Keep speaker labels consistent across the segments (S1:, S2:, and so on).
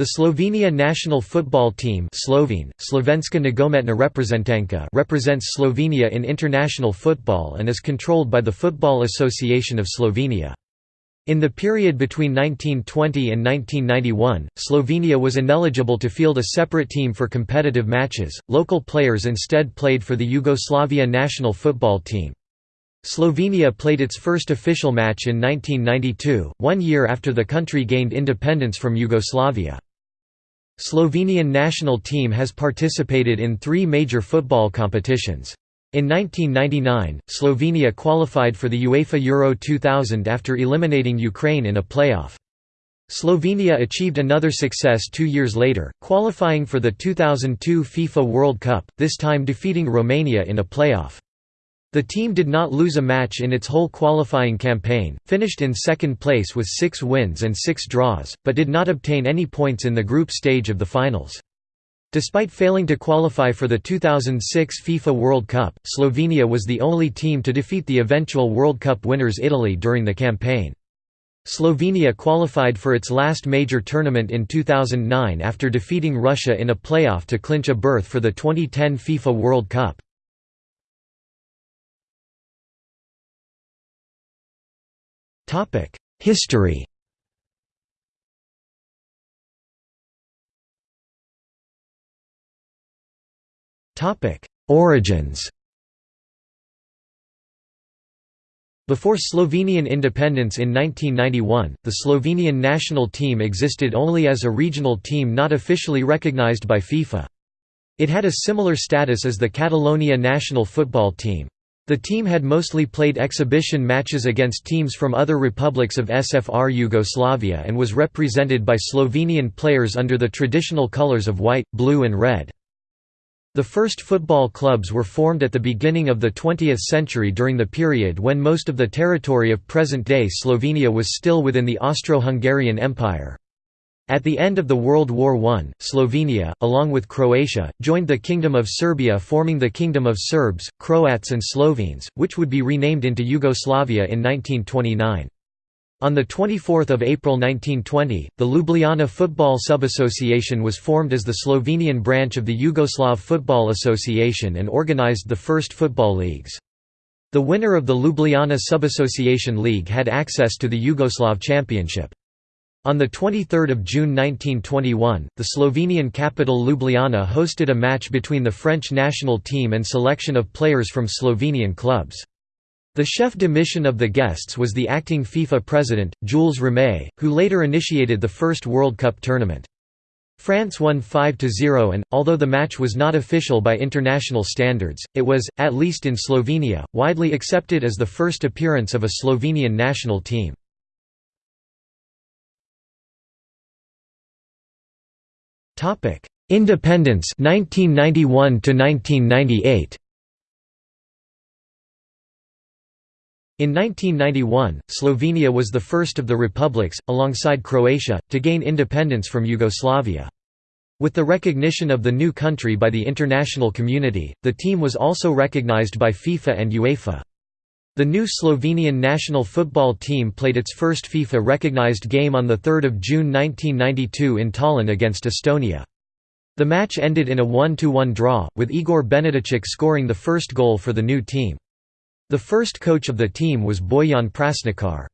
S1: The Slovenia national football team Slovene, Slovenska nogometna reprezentanka represents Slovenia in international football and is controlled by the Football Association of Slovenia. In the period between 1920 and 1991, Slovenia was ineligible to field a separate team for competitive matches, local players instead played for the Yugoslavia national football team. Slovenia played its first official match in 1992, one year after the country gained independence from Yugoslavia. Slovenian national team has participated in three major football competitions. In 1999, Slovenia qualified for the UEFA Euro 2000 after eliminating Ukraine in a playoff. Slovenia achieved another success two years later, qualifying for the 2002 FIFA World Cup, this time defeating Romania in a playoff. The team did not lose a match in its whole qualifying campaign, finished in second place with six wins and six draws, but did not obtain any points in the group stage of the finals. Despite failing to qualify for the 2006 FIFA World Cup, Slovenia was the only team to defeat the eventual World Cup winners Italy during the campaign. Slovenia qualified for its last major tournament in 2009 after defeating Russia in a playoff to clinch a berth for the 2010 FIFA World Cup. History Origins Before Slovenian independence in 1991, the Slovenian national team existed only as a regional team not officially recognized by FIFA. It had a similar status as the Catalonia national football team. The team had mostly played exhibition matches against teams from other republics of SFR Yugoslavia and was represented by Slovenian players under the traditional colours of white, blue and red. The first football clubs were formed at the beginning of the 20th century during the period when most of the territory of present-day Slovenia was still within the Austro-Hungarian Empire. At the end of the World War I, Slovenia, along with Croatia, joined the Kingdom of Serbia forming the Kingdom of Serbs, Croats and Slovenes, which would be renamed into Yugoslavia in 1929. On 24 April 1920, the Ljubljana Football Sub-Association was formed as the Slovenian branch of the Yugoslav Football Association and organized the first football leagues. The winner of the Ljubljana Sub-Association League had access to the Yugoslav Championship. On 23 June 1921, the Slovenian capital Ljubljana hosted a match between the French national team and selection of players from Slovenian clubs. The chef de mission of the guests was the acting FIFA president, Jules Rimet, who later initiated the first World Cup tournament. France won 5–0 and, although the match was not official by international standards, it was, at least in Slovenia, widely accepted as the first appearance of a Slovenian national team. Independence 1991 to 1998 In 1991, Slovenia was the first of the republics, alongside Croatia, to gain independence from Yugoslavia. With the recognition of the new country by the international community, the team was also recognized by FIFA and UEFA. The new Slovenian national football team played its first FIFA-recognized game on 3 June 1992 in Tallinn against Estonia. The match ended in a 1–1 draw, with Igor Benedicic scoring the first goal for the new team. The first coach of the team was Bojan Prasnikar.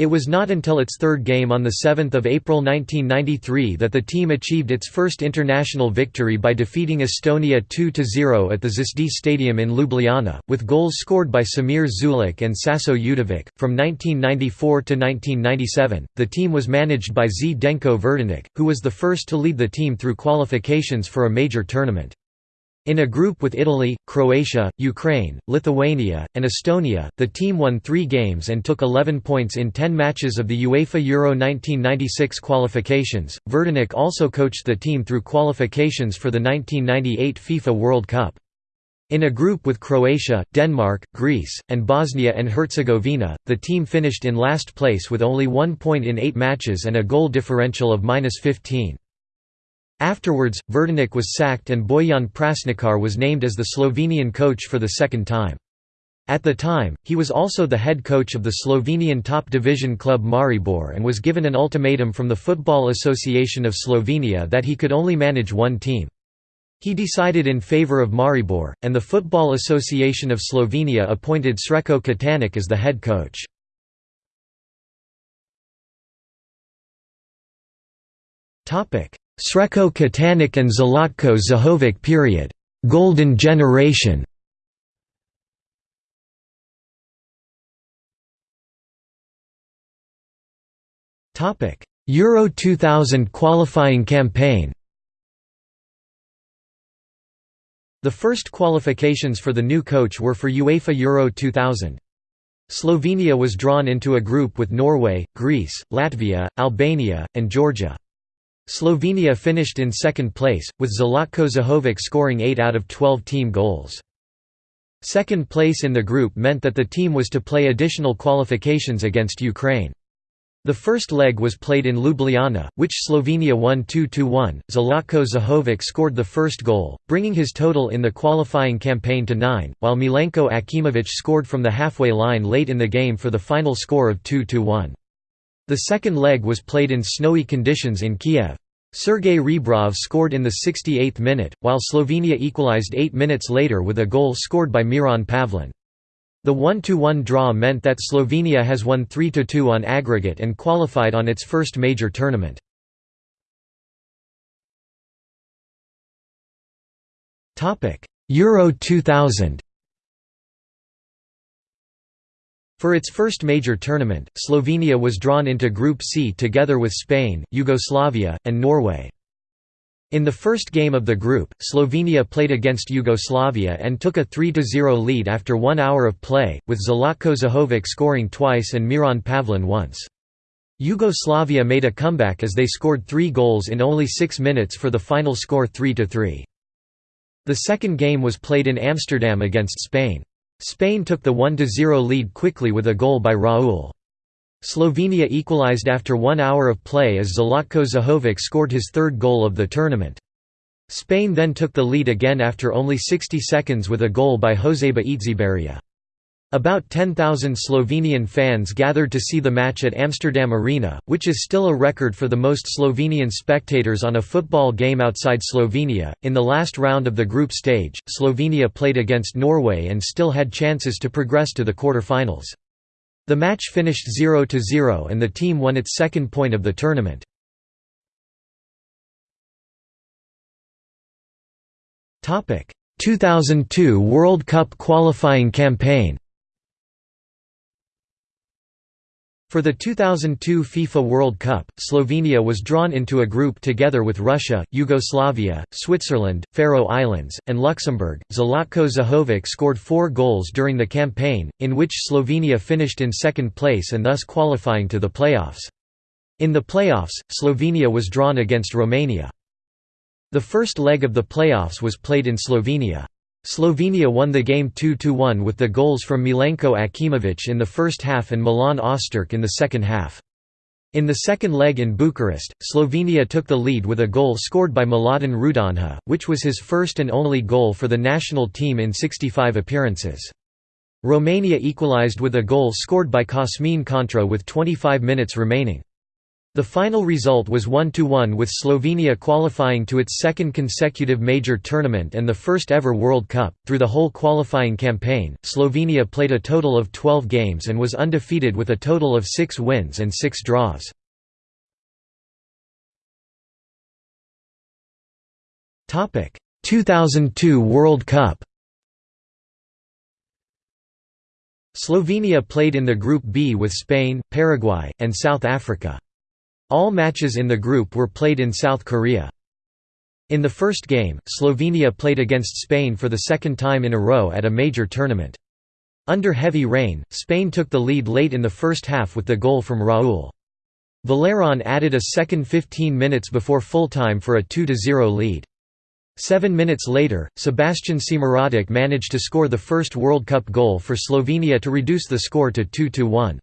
S1: It was not until its third game on 7 April 1993 that the team achieved its first international victory by defeating Estonia 2–0 at the Zvezda Stadium in Ljubljana, with goals scored by Samir Zulic and Saso Udovic. From 1994 to 1997, the team was managed by Zdenko Verdenik, who was the first to lead the team through qualifications for a major tournament. In a group with Italy, Croatia, Ukraine, Lithuania, and Estonia, the team won three games and took 11 points in 10 matches of the UEFA Euro 1996 qualifications. Verdenik also coached the team through qualifications for the 1998 FIFA World Cup. In a group with Croatia, Denmark, Greece, and Bosnia and Herzegovina, the team finished in last place with only one point in eight matches and a goal differential of minus 15. Afterwards, Verdenik was sacked and Bojan Prasnikar was named as the Slovenian coach for the second time. At the time, he was also the head coach of the Slovenian top division club Maribor and was given an ultimatum from the Football Association of Slovenia that he could only manage one team. He decided in favour of Maribor, and the Football Association of Slovenia appointed Srečko Katanec as the head coach. Srečko Katanec and Zlatko Zahovic period. Golden generation Euro 2000 qualifying campaign The first qualifications for the new coach were for UEFA Euro 2000. Slovenia was drawn into a group with Norway, Greece, Latvia, Albania, and Georgia. Slovenia finished in second place, with Zlatko Zahovic scoring 8 out of 12 team goals. Second place in the group meant that the team was to play additional qualifications against Ukraine. The first leg was played in Ljubljana, which Slovenia won 2–1. Zlatko Zahovic scored the first goal, bringing his total in the qualifying campaign to nine, while Milenko Akimovic scored from the halfway line late in the game for the final score of 2–1. The second leg was played in snowy conditions in Kiev. Sergei Rebrov scored in the 68th minute, while Slovenia equalized eight minutes later with a goal scored by Miran Pavlin. The 1–1 draw meant that Slovenia has won 3–2 on aggregate and qualified on its first major tournament. Euro 2000 For its first major tournament, Slovenia was drawn into Group C together with Spain, Yugoslavia, and Norway. In the first game of the group, Slovenia played against Yugoslavia and took a 3–0 lead after one hour of play, with Zlatko Zahovic scoring twice and Miran Pavlin once. Yugoslavia made a comeback as they scored three goals in only six minutes for the final score 3–3. The second game was played in Amsterdam against Spain. Spain took the 1–0 lead quickly with a goal by Raul. Slovenia equalized after one hour of play as Zlatko Zahovic scored his third goal of the tournament. Spain then took the lead again after only 60 seconds with a goal by Joseba Etxeberria. About 10,000 Slovenian fans gathered to see the match at Amsterdam Arena, which is still a record for the most Slovenian spectators on a football game outside Slovenia. In the last round of the group stage, Slovenia played against Norway and still had chances to progress to the quarter-finals. The match finished 0–0 and the team won its second point of the tournament. Topic: 2002 World Cup qualifying campaign. For the 2002 FIFA World Cup, Slovenia was drawn into a group together with Russia, Yugoslavia, Switzerland, Faroe Islands, and Luxembourg. Zlatko Zahovic scored four goals during the campaign, in which Slovenia finished in second place and thus qualifying to the playoffs. In the playoffs, Slovenia was drawn against Romania. The first leg of the playoffs was played in Slovenia. Slovenia won the game 2–1 with the goals from Milenko Akimovic in the first half and Milan Osterc in the second half. In the second leg in Bucharest, Slovenia took the lead with a goal scored by Mladen Rudonja, which was his first and only goal for the national team in 65 appearances. Romania equalised with a goal scored by Cosmin Contra with 25 minutes remaining. The final result was 1–1 with Slovenia qualifying to its second consecutive major tournament and the first ever World Cup. Through the whole qualifying campaign, Slovenia played a total of 12 games and was undefeated with a total of 6 wins and 6 draws. Topic: 2002 World Cup. Slovenia played in the Group B with Spain, Paraguay, and South Africa. All matches in the group were played in South Korea. In the first game, Slovenia played against Spain for the second time in a row at a major tournament. Under heavy rain, Spain took the lead late in the first half with the goal from Raul. Valerón added a second 15 minutes before full-time for a 2–0 lead. Seven minutes later, Sebastjan Cimirotič managed to score the first World Cup goal for Slovenia to reduce the score to 2–1.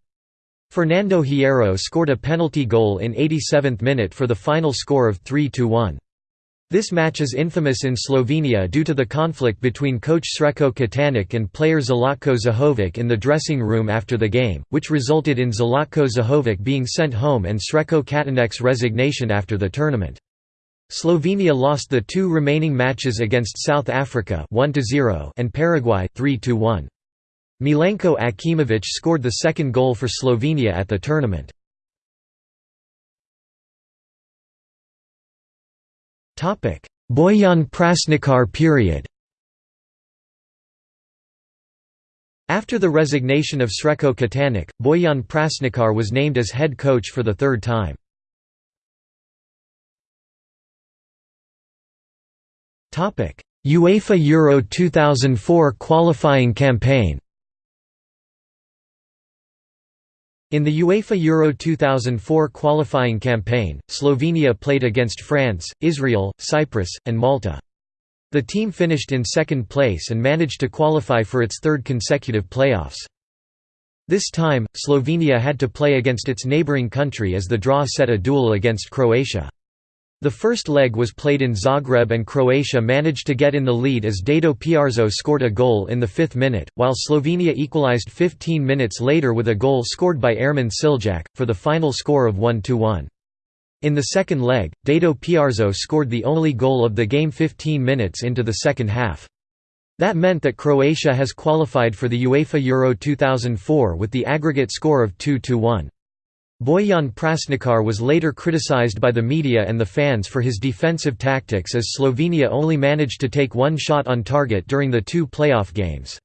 S1: Fernando Hierro scored a penalty goal in 87th minute for the final score of 3–1. This match is infamous in Slovenia due to the conflict between coach Srečko Katanec and player Zlatko Zahovic in the dressing room after the game, which resulted in Zlatko Zahovic being sent home and Srečko Katanec's resignation after the tournament. Slovenia lost the two remaining matches against South Africa 1 and Paraguay 3-1. Milenko Akimovic scored the second goal for Slovenia at the tournament. Bojan Prasnikar period After the resignation of Srečko Katanec, Bojan Prasnikar was named as head coach for the third time. UEFA Euro 2004 qualifying campaign In the UEFA Euro 2004 qualifying campaign, Slovenia played against France, Israel, Cyprus, and Malta. The team finished in second place and managed to qualify for its third consecutive playoffs. This time, Slovenia had to play against its neighbouring country as the draw set a duel against Croatia. The first leg was played in Zagreb and Croatia managed to get in the lead as Dado Pršo scored a goal in the fifth minute, while Slovenia equalised 15 minutes later with a goal scored by Ermin Siljak, for the final score of 1–1. In the second leg, Dado Pršo scored the only goal of the game 15 minutes into the second half. That meant that Croatia has qualified for the UEFA Euro 2004 with the aggregate score of 2–1. Bojan Prasnikar was later criticized by the media and the fans for his defensive tactics as Slovenia only managed to take one shot on target during the two playoff games.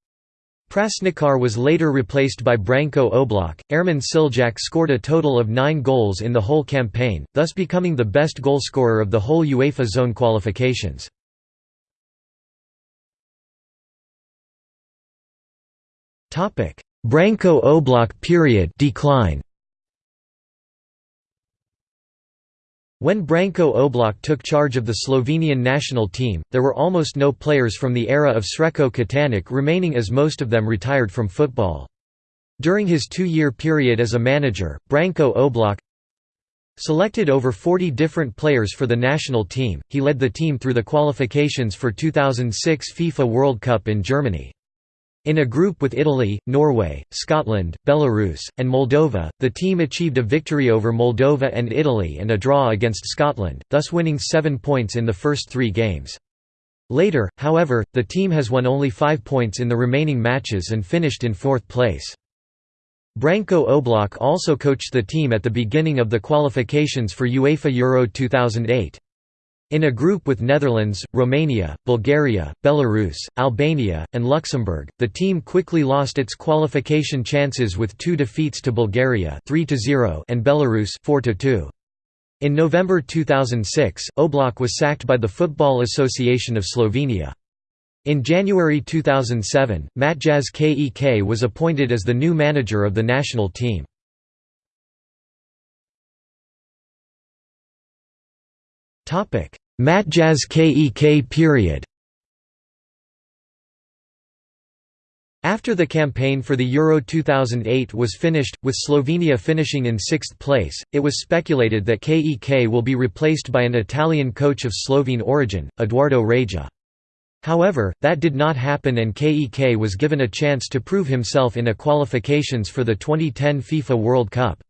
S1: Prasnikar was later replaced by Branko Oblak. Ermin Siljak scored a total of nine goals in the whole campaign, thus becoming the best goalscorer of the whole UEFA zone qualifications. Branko Oblak period decline. When Branko Oblak took charge of the Slovenian national team, there were almost no players from the era of Srečko Katanec remaining as most of them retired from football. During his two-year period as a manager, Branko Oblak selected over 40 different players for the national team, he led the team through the qualifications for 2006 FIFA World Cup in Germany. In a group with Italy, Norway, Scotland, Belarus, and Moldova, the team achieved a victory over Moldova and Italy and a draw against Scotland, thus winning seven points in the first three games. Later, however, the team has won only five points in the remaining matches and finished in fourth place. Branko Oblak also coached the team at the beginning of the qualifications for UEFA Euro 2008. In a group with Netherlands, Romania, Bulgaria, Belarus, Albania, and Luxembourg, the team quickly lost its qualification chances with two defeats to Bulgaria 3 and Belarus 4 -2. In November 2006, Oblak was sacked by the Football Association of Slovenia. In January 2007, Matjaž Kek was appointed as the new manager of the national team. Topic: Matjaž Kek period After the campaign for the Euro 2008 was finished, with Slovenia finishing in sixth place, it was speculated that KEK will be replaced by an Italian coach of Slovene origin, Edoardo Reja. However, that did not happen and KEK was given a chance to prove himself in a qualifications for the 2010 FIFA World Cup.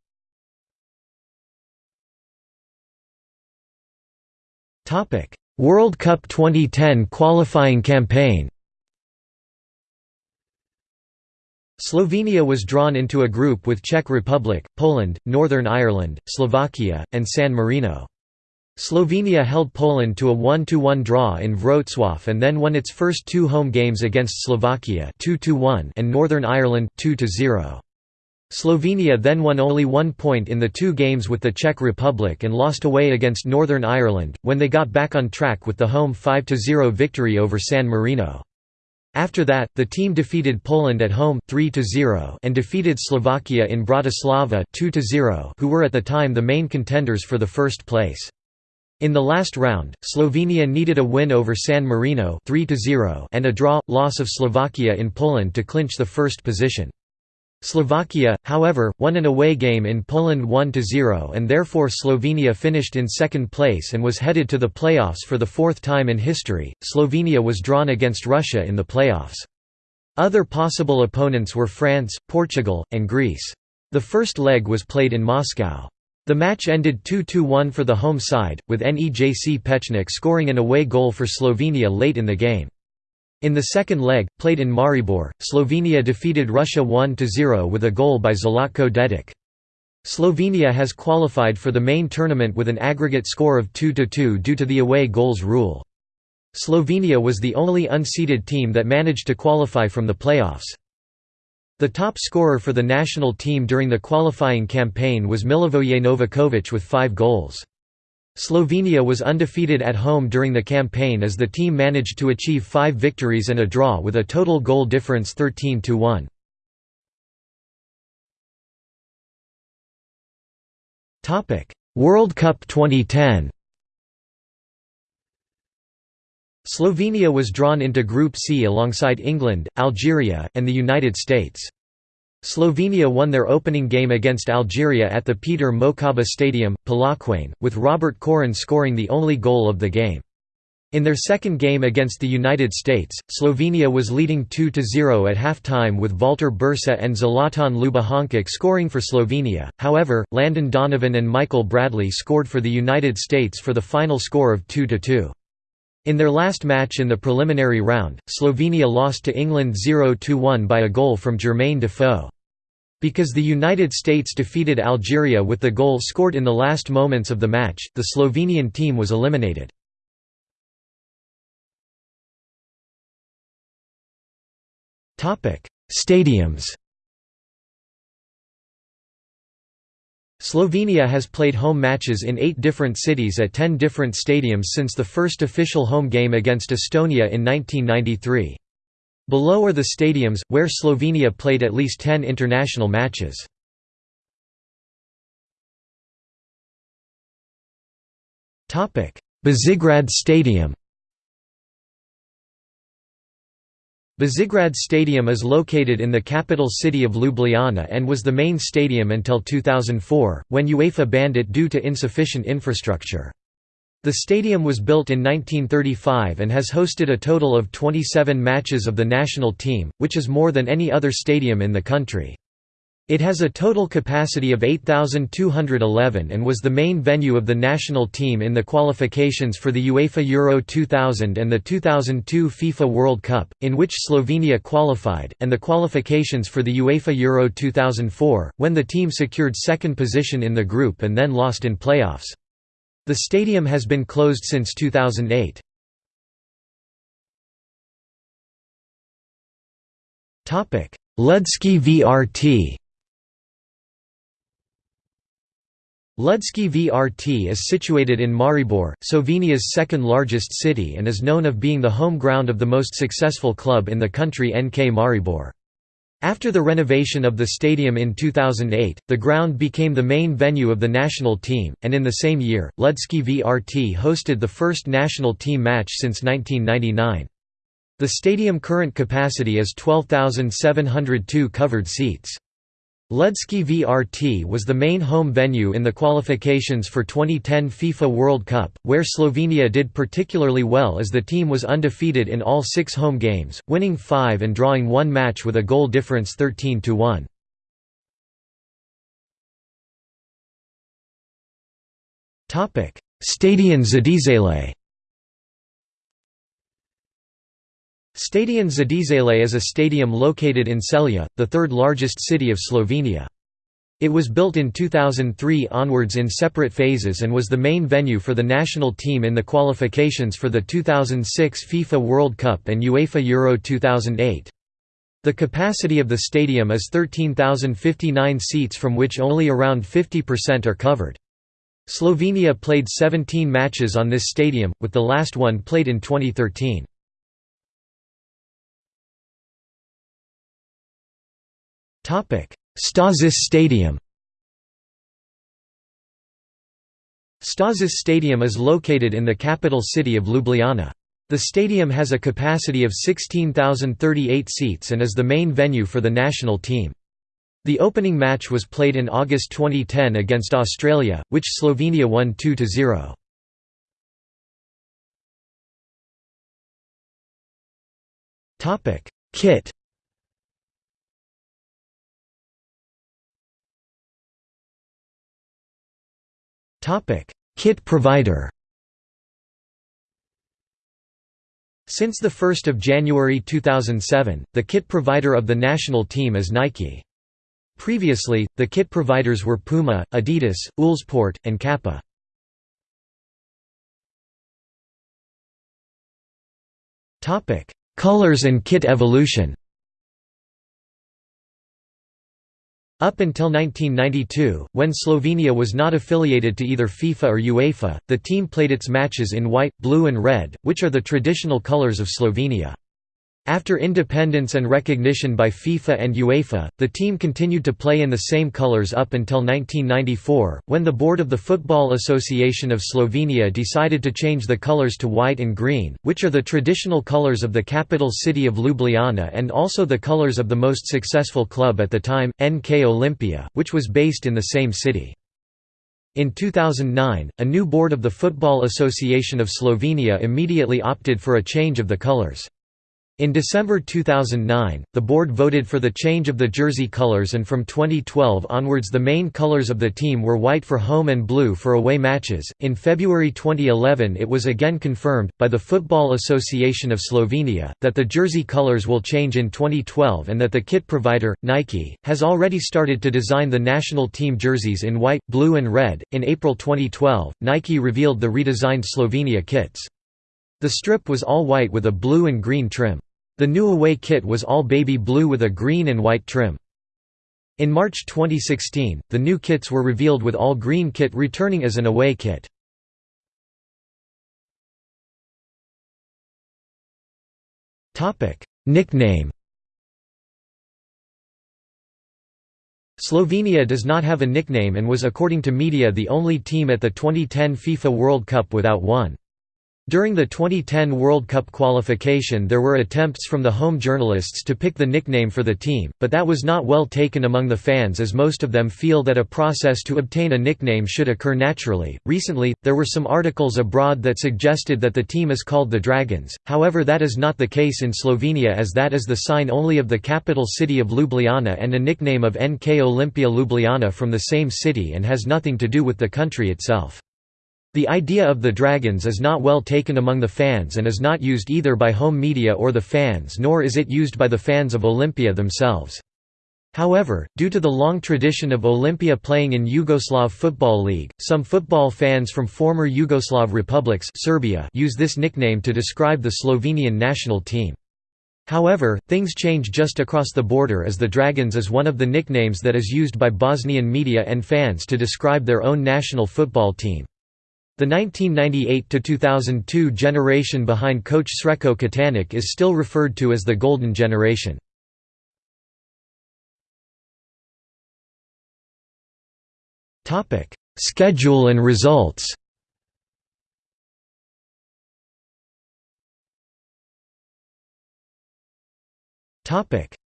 S1: World Cup 2010 qualifying campaign. Slovenia was drawn into a group with Czech Republic, Poland, Northern Ireland, Slovakia, and San Marino. Slovenia held Poland to a 1–1 draw in Wrocław and then won its first two home games against Slovakia 2 and Northern Ireland 2–0. Slovenia then won only one point in the two games with the Czech Republic and lost away against Northern Ireland, when they got back on track with the home 5–0 victory over San Marino. After that, the team defeated Poland at home 3–0 and defeated Slovakia in Bratislava 2–0 who were at the time the main contenders for the first place. In the last round, Slovenia needed a win over San Marino 3 and a draw, loss of Slovakia in Poland to clinch the first position. Slovakia, however, won an away game in Poland 1–0 and therefore Slovenia finished in second place and was headed to the playoffs for the fourth time in history. Slovenia was drawn against Russia in the playoffs. Other possible opponents were France, Portugal, and Greece. The first leg was played in Moscow. The match ended 2–1 for the home side, with Nejc Pečnik scoring an away goal for Slovenia late in the game. In the second leg, played in Maribor, Slovenia defeated Russia 1–0 with a goal by Zlatko Dedić. Slovenia has qualified for the main tournament with an aggregate score of 2–2 due to the away goals rule. Slovenia was the only unseeded team that managed to qualify from the playoffs. The top scorer for the national team during the qualifying campaign was Milivoje Novakovic with five goals. Slovenia was undefeated at home during the campaign as the team managed to achieve five victories and a draw with a total goal difference 13–1. World Cup 2010 Slovenia was drawn into Group C alongside England, Algeria, and the United States. Slovenia won their opening game against Algeria at the Peter Mokaba Stadium, Polokwane, with Robert Koren scoring the only goal of the game. In their second game against the United States, Slovenia was leading 2–0 at half-time with Valter Birsa and Zlatan Ljubijankić scoring for Slovenia, however, Landon Donovan and Michael Bradley scored for the United States for the final score of 2–2. In their last match in the preliminary round, Slovenia lost to England 0–1 by a goal from Jermaine Defoe. Because the United States defeated Algeria with the goal scored in the last moments of the match, the Slovenian team was eliminated. Stadiums Slovenia has played home matches in eight different cities at ten different stadiums since the first official home game against Estonia in 1993. Below are the stadiums, where Slovenia played at least ten international matches. Bežigrad Stadium Bežigrad Stadium is located in the capital city of Ljubljana and was the main stadium until 2004, when UEFA banned it due to insufficient infrastructure. The stadium was built in 1935 and has hosted a total of 27 matches of the national team, which is more than any other stadium in the country. It has a total capacity of 8,211 and was the main venue of the national team in the qualifications for the UEFA Euro 2000 and the 2002 FIFA World Cup, in which Slovenia qualified, and the qualifications for the UEFA Euro 2004, when the team secured second position in the group and then lost in playoffs. The stadium has been closed since 2008. Ljudski vrt Ljudski vrt is situated in Maribor, Slovenia's second largest city and is known of being the home ground of the most successful club in the country NK Maribor. After the renovation of the stadium in 2008, the ground became the main venue of the national team, and in the same year, Ljudski vrt hosted the first national team match since 1999. The stadium current capacity is 12,702 covered seats. Ljudski vrt was the main home venue in the qualifications for 2010 FIFA World Cup, where Slovenia did particularly well as the team was undefeated in all six home games, winning five and drawing one match with a goal difference 13–1. Stadion Z'dežele Stadion Z'dežele is a stadium located in Celje, the third largest city of Slovenia. It was built in 2003 onwards in separate phases and was the main venue for the national team in the qualifications for the 2006 FIFA World Cup and UEFA Euro 2008. The capacity of the stadium is 13,059 seats from which only around 50% are covered. Slovenia played 17 matches on this stadium, with the last one played in 2013. Stožice Stadium Stožice Stadium is located in the capital city of Ljubljana. The stadium has a capacity of 16,038 seats and is the main venue for the national team. The opening match was played in August 2010 against Australia, which Slovenia won 2–0. Kit Kit provider Since 1 January 2007, the kit provider of the national team is Nike. Previously, the kit providers were Puma, Adidas, Uhlsport, and Kappa. Colors and kit evolution Up until 1992, when Slovenia was not affiliated to either FIFA or UEFA, the team played its matches in white, blue and red, which are the traditional colours of Slovenia. After independence and recognition by FIFA and UEFA, the team continued to play in the same colours up until 1994, when the board of the Football Association of Slovenia decided to change the colours to white and green, which are the traditional colours of the capital city of Ljubljana and also the colours of the most successful club at the time, NK Olimpija, which was based in the same city. In 2009, a new board of the Football Association of Slovenia immediately opted for a change of the colours. In December 2009, the board voted for the change of the jersey colors and from 2012 onwards the main colors of the team were white for home and blue for away matches. In February 2011 it was again confirmed, by the Football Association of Slovenia, that the jersey colors will change in 2012 and that the kit provider, Nike, has already started to design the national team jerseys in white, blue and red. In April 2012, Nike revealed the redesigned Slovenia kits. The strip was all white with a blue and green trim. The new away kit was all baby blue with a green and white trim. In March 2016, the new kits were revealed with all green kit returning as an away kit. Nickname Slovenia does not have a nickname and was according to media the only team at the 2010 FIFA World Cup without one. During the 2010 World Cup qualification there were attempts from the home journalists to pick the nickname for the team, but that was not well taken among the fans as most of them feel that a process to obtain a nickname should occur naturally. Recently, there were some articles abroad that suggested that the team is called the Dragons, however that is not the case in Slovenia as that is the sign only of the capital city of Ljubljana and a nickname of NK Olimpija Ljubljana from the same city and has nothing to do with the country itself. The idea of the Dragons is not well taken among the fans and is not used either by home media or the fans nor is it used by the fans of Olimpija themselves. However, due to the long tradition of Olimpija playing in Yugoslav Football League, some football fans from former Yugoslav republics Serbia use this nickname to describe the Slovenian national team. However, things change just across the border as the Dragons is one of the nicknames that is used by Bosnian media and fans to describe their own national football team. The 1998–2002 generation behind coach Srečko Katanec is still referred to as the Golden Generation. Schedule and results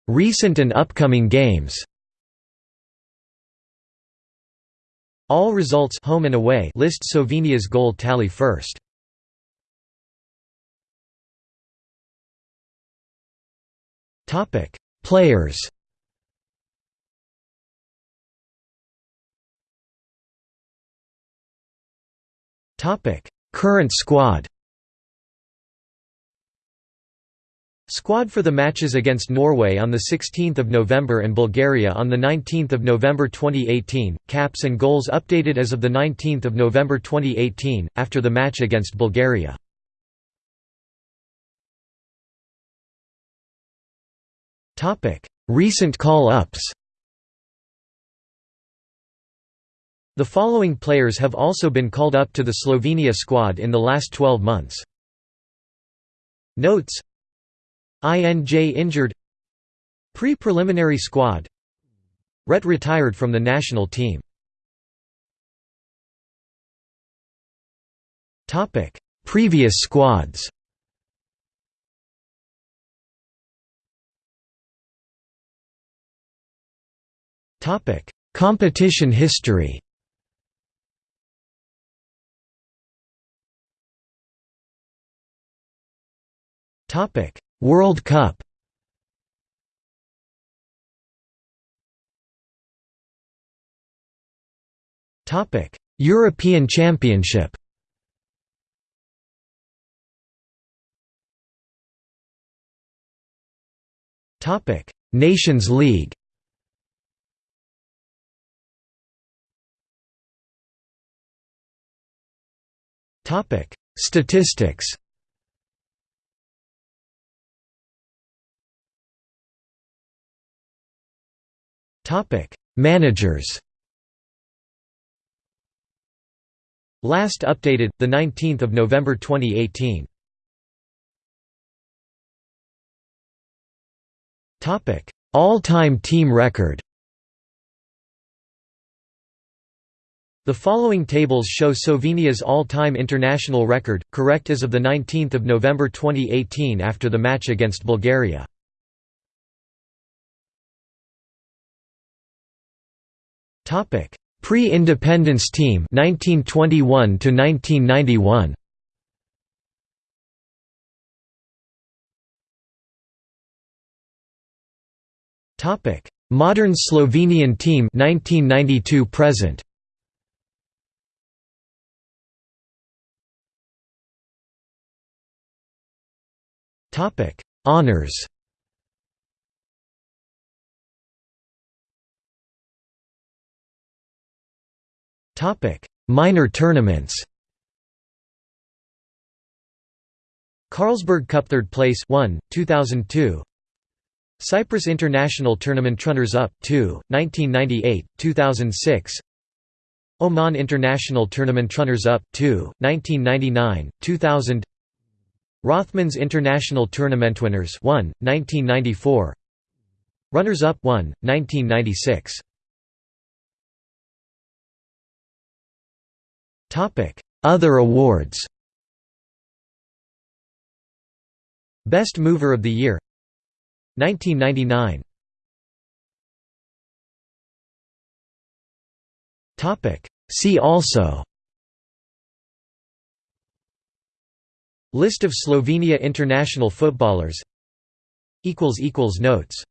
S1: Recent and upcoming games All results home and away list Slovenia's goal tally first. Topic: Players. Topic: Current squad. Squad for the matches against Norway on 16 November and Bulgaria on 19 November 2018, caps and goals updated as of 19 November 2018, after the match against Bulgaria. Recent call-ups The following players have also been called up to the Slovenia squad in the last 12 months. Notes INJ injured. Pre-preliminary squad. Ret retired from the national team. Previous squads. Topic: Competition history. Topic: World Cup. Topic: European Championship. Topic: Nations League. Topic: Statistics. Topic: Managers. Last updated the 19th of November 2018. Topic: All-time team record. The following tables show Slovenia's all-time international record, correct as of 19 November 2018 after the match against Bulgaria. Pre-independence team 1921 to 1991. Topic: Modern Slovenian team 1992 present. Topic: Honors. Topic: Minor tournaments. Carlsberg Cup third place 1 2002 Cyprus International Tournament runners-up 2 1998 2006 Oman International Tournament runners-up 2 1999 2000 Rothmans International Tournament winners 1 1994 Runners-up 1 1996 Other awards Best Mover of the Year 1999 See also List of Slovenia international footballers Notes